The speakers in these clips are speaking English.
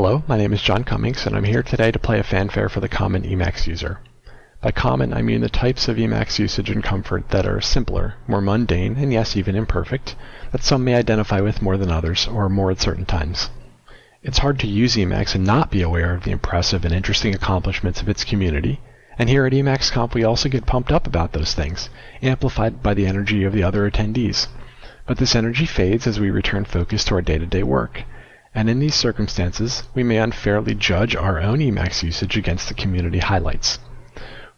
Hello, my name is John Cummings, and I'm here today to play a fanfare for the common Emacs user. By common, I mean the types of Emacs usage and comfort that are simpler, more mundane, and yes, even imperfect, that some may identify with more than others, or more at certain times. It's hard to use Emacs and not be aware of the impressive and interesting accomplishments of its community, and here at EmacsConf we also get pumped up about those things, amplified by the energy of the other attendees. But this energy fades as we return focus to our day-to-day work, and in these circumstances, we may unfairly judge our own Emacs usage against the community highlights.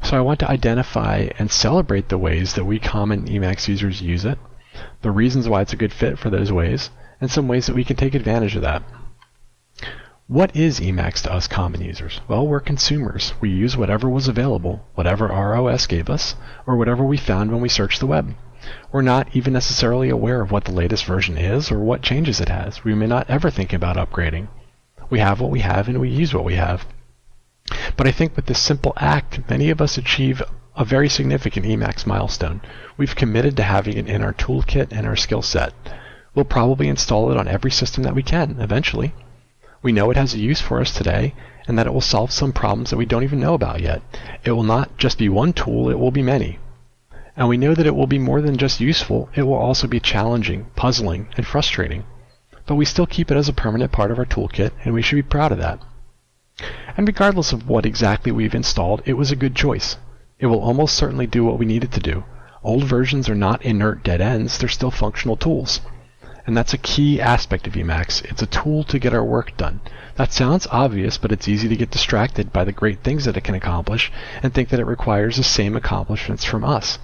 So I want to identify and celebrate the ways that we common Emacs users use it, the reasons why it's a good fit for those ways, and some ways that we can take advantage of that. What is Emacs to us common users? Well, we're consumers. We use whatever was available, whatever our OS gave us, or whatever we found when we searched the web. We're not even necessarily aware of what the latest version is or what changes it has. We may not ever think about upgrading. We have what we have and we use what we have. But I think with this simple act, many of us achieve a very significant Emacs milestone. We've committed to having it in our toolkit and our skill set. We'll probably install it on every system that we can, eventually. We know it has a use for us today, and that it will solve some problems that we don't even know about yet. It will not just be one tool, it will be many. And we know that it will be more than just useful, it will also be challenging, puzzling, and frustrating. But we still keep it as a permanent part of our toolkit, and we should be proud of that. And regardless of what exactly we've installed, it was a good choice. It will almost certainly do what we need it to do. Old versions are not inert dead ends, they're still functional tools. And that's a key aspect of Emacs. It's a tool to get our work done. That sounds obvious, but it's easy to get distracted by the great things that it can accomplish and think that it requires the same accomplishments from us.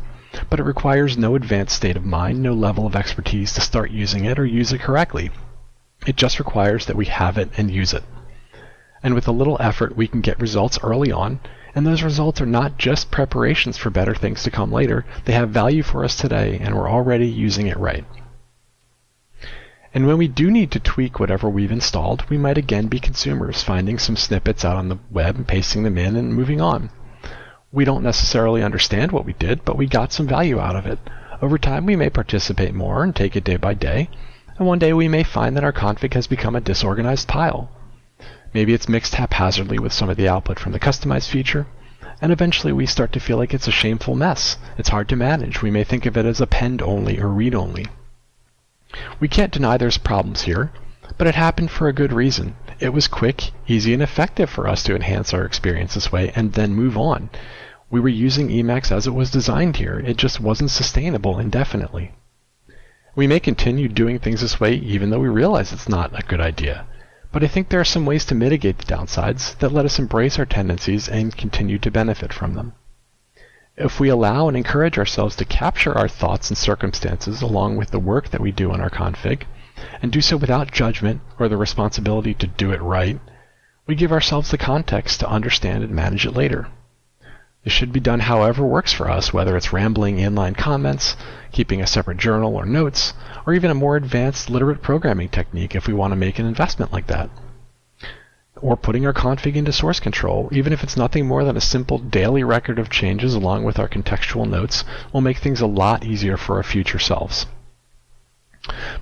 But it requires no advanced state of mind, no level of expertise to start using it or use it correctly. It just requires that we have it and use it. And with a little effort, we can get results early on, and those results are not just preparations for better things to come later, they have value for us today, and we're already using it right. And when we do need to tweak whatever we've installed, we might again be consumers, finding some snippets out on the web and pasting them in and moving on. We don't necessarily understand what we did, but we got some value out of it. Over time, we may participate more and take it day by day, and one day we may find that our config has become a disorganized pile. Maybe it's mixed haphazardly with some of the output from the customize feature, and eventually we start to feel like it's a shameful mess. It's hard to manage. We may think of it as append only or read only. We can't deny there's problems here, but it happened for a good reason. It was quick, easy, and effective for us to enhance our experience this way and then move on. We were using Emacs as it was designed here. It just wasn't sustainable indefinitely. We may continue doing things this way even though we realize it's not a good idea. But I think there are some ways to mitigate the downsides that let us embrace our tendencies and continue to benefit from them. If we allow and encourage ourselves to capture our thoughts and circumstances along with the work that we do on our config, and do so without judgment or the responsibility to do it right, we give ourselves the context to understand and manage it later. This should be done however works for us, whether it's rambling inline comments, keeping a separate journal or notes, or even a more advanced literate programming technique if we want to make an investment like that or putting our config into source control, even if it's nothing more than a simple daily record of changes along with our contextual notes, will make things a lot easier for our future selves.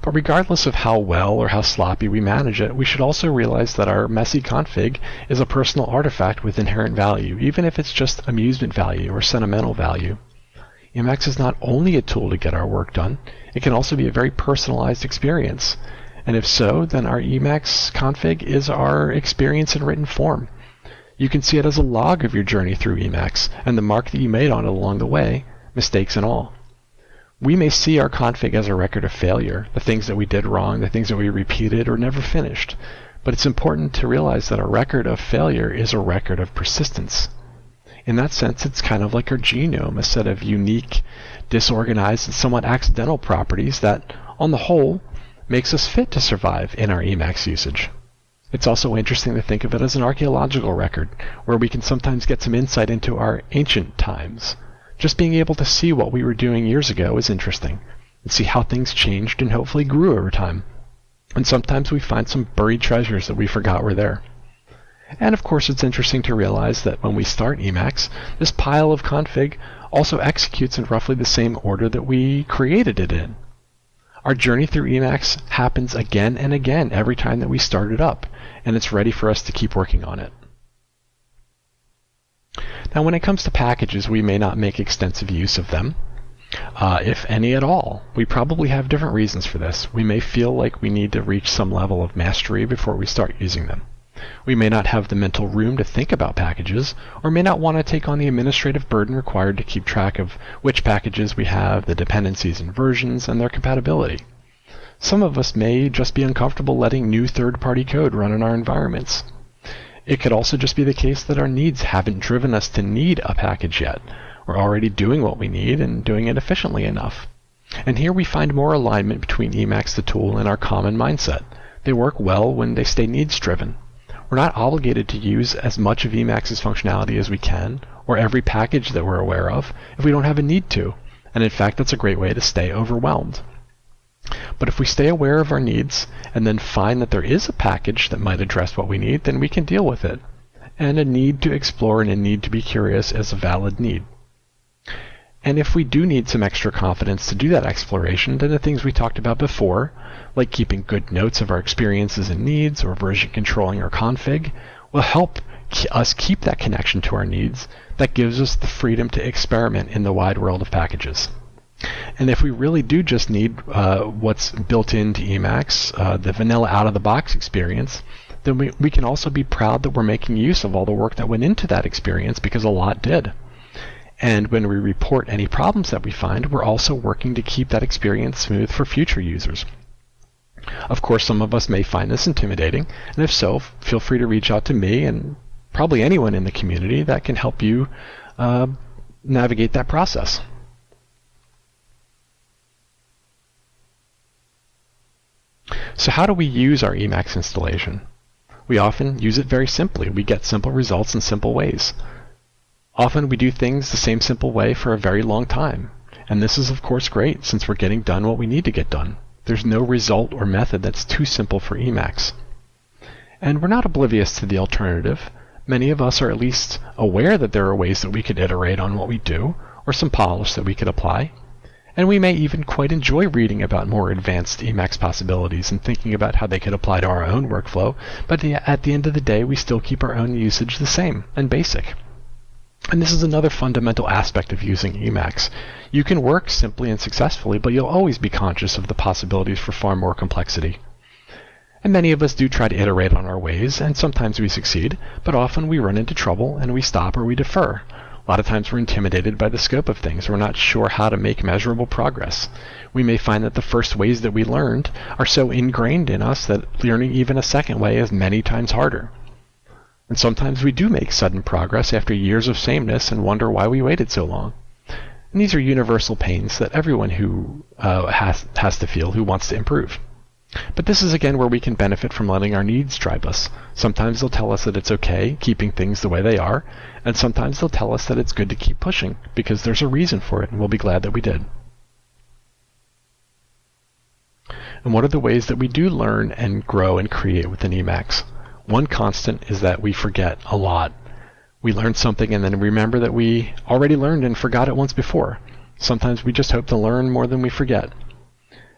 But regardless of how well or how sloppy we manage it, we should also realize that our messy config is a personal artifact with inherent value, even if it's just amusement value or sentimental value. Emacs is not only a tool to get our work done, it can also be a very personalized experience. And if so, then our Emacs config is our experience in written form. You can see it as a log of your journey through Emacs and the mark that you made on it along the way, mistakes and all. We may see our config as a record of failure, the things that we did wrong, the things that we repeated or never finished. But it's important to realize that a record of failure is a record of persistence. In that sense, it's kind of like our genome, a set of unique, disorganized, and somewhat accidental properties that, on the whole, makes us fit to survive in our Emacs usage. It's also interesting to think of it as an archaeological record, where we can sometimes get some insight into our ancient times. Just being able to see what we were doing years ago is interesting, and see how things changed and hopefully grew over time. And sometimes we find some buried treasures that we forgot were there. And of course, it's interesting to realize that when we start Emacs, this pile of config also executes in roughly the same order that we created it in. Our journey through Emacs happens again and again every time that we start it up, and it's ready for us to keep working on it. Now when it comes to packages, we may not make extensive use of them. Uh, if any at all. We probably have different reasons for this. We may feel like we need to reach some level of mastery before we start using them. We may not have the mental room to think about packages, or may not want to take on the administrative burden required to keep track of which packages we have, the dependencies and versions, and their compatibility. Some of us may just be uncomfortable letting new third-party code run in our environments. It could also just be the case that our needs haven't driven us to need a package yet, we're already doing what we need and doing it efficiently enough. And here we find more alignment between Emacs the tool and our common mindset. They work well when they stay needs driven. We're not obligated to use as much of Emacs's functionality as we can, or every package that we're aware of, if we don't have a need to. And in fact, that's a great way to stay overwhelmed. But if we stay aware of our needs and then find that there is a package that might address what we need, then we can deal with it. And a need to explore and a need to be curious is a valid need. And if we do need some extra confidence to do that exploration, then the things we talked about before, like keeping good notes of our experiences and needs or version controlling our config, will help us keep that connection to our needs that gives us the freedom to experiment in the wide world of packages. And if we really do just need uh, what's built into Emacs, uh, the vanilla out-of-the-box experience, then we, we can also be proud that we're making use of all the work that went into that experience because a lot did. And when we report any problems that we find, we're also working to keep that experience smooth for future users. Of course, some of us may find this intimidating, and if so, feel free to reach out to me and probably anyone in the community that can help you uh, navigate that process. So how do we use our Emacs installation? We often use it very simply. We get simple results in simple ways. Often we do things the same simple way for a very long time. And this is of course great since we're getting done what we need to get done. There's no result or method that's too simple for Emacs. And we're not oblivious to the alternative. Many of us are at least aware that there are ways that we could iterate on what we do, or some polish that we could apply. And we may even quite enjoy reading about more advanced Emacs possibilities and thinking about how they could apply to our own workflow, but at the end of the day we still keep our own usage the same and basic. And this is another fundamental aspect of using Emacs. You can work simply and successfully, but you'll always be conscious of the possibilities for far more complexity. And many of us do try to iterate on our ways, and sometimes we succeed, but often we run into trouble and we stop or we defer. A lot of times we're intimidated by the scope of things. We're not sure how to make measurable progress. We may find that the first ways that we learned are so ingrained in us that learning even a second way is many times harder. And sometimes we do make sudden progress after years of sameness and wonder why we waited so long. And these are universal pains that everyone who uh, has, has to feel who wants to improve. But this is again where we can benefit from letting our needs drive us. Sometimes they'll tell us that it's okay keeping things the way they are, and sometimes they'll tell us that it's good to keep pushing because there's a reason for it and we'll be glad that we did. And what are the ways that we do learn and grow and create within Emacs? One constant is that we forget a lot. We learn something and then remember that we already learned and forgot it once before. Sometimes we just hope to learn more than we forget.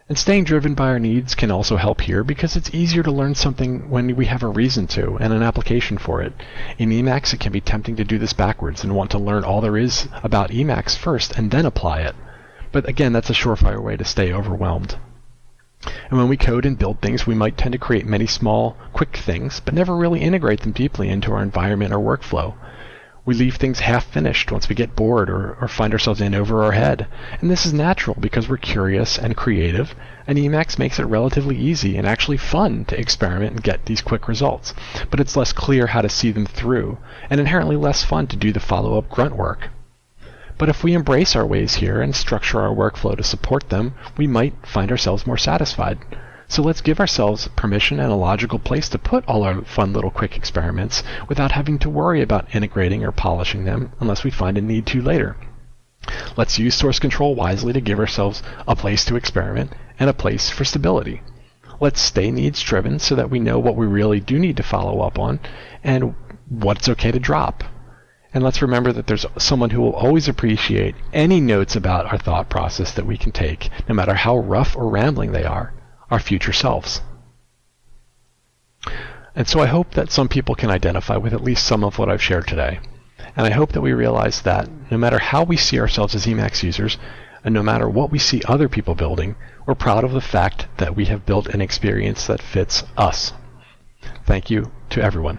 And staying driven by our needs can also help here because it's easier to learn something when we have a reason to and an application for it. In Emacs, it can be tempting to do this backwards and want to learn all there is about Emacs first and then apply it. But again, that's a surefire way to stay overwhelmed. And when we code and build things, we might tend to create many small, quick things, but never really integrate them deeply into our environment or workflow. We leave things half finished once we get bored or, or find ourselves in over our head. And this is natural because we're curious and creative, and Emacs makes it relatively easy and actually fun to experiment and get these quick results. But it's less clear how to see them through, and inherently less fun to do the follow up grunt work. But if we embrace our ways here and structure our workflow to support them, we might find ourselves more satisfied. So let's give ourselves permission and a logical place to put all our fun little quick experiments without having to worry about integrating or polishing them unless we find a need to later. Let's use source control wisely to give ourselves a place to experiment and a place for stability. Let's stay needs driven so that we know what we really do need to follow up on and what's okay to drop And let's remember that there's someone who will always appreciate any notes about our thought process that we can take, no matter how rough or rambling they are, our future selves. And so I hope that some people can identify with at least some of what I've shared today. And I hope that we realize that no matter how we see ourselves as Emacs users, and no matter what we see other people building, we're proud of the fact that we have built an experience that fits us. Thank you to everyone.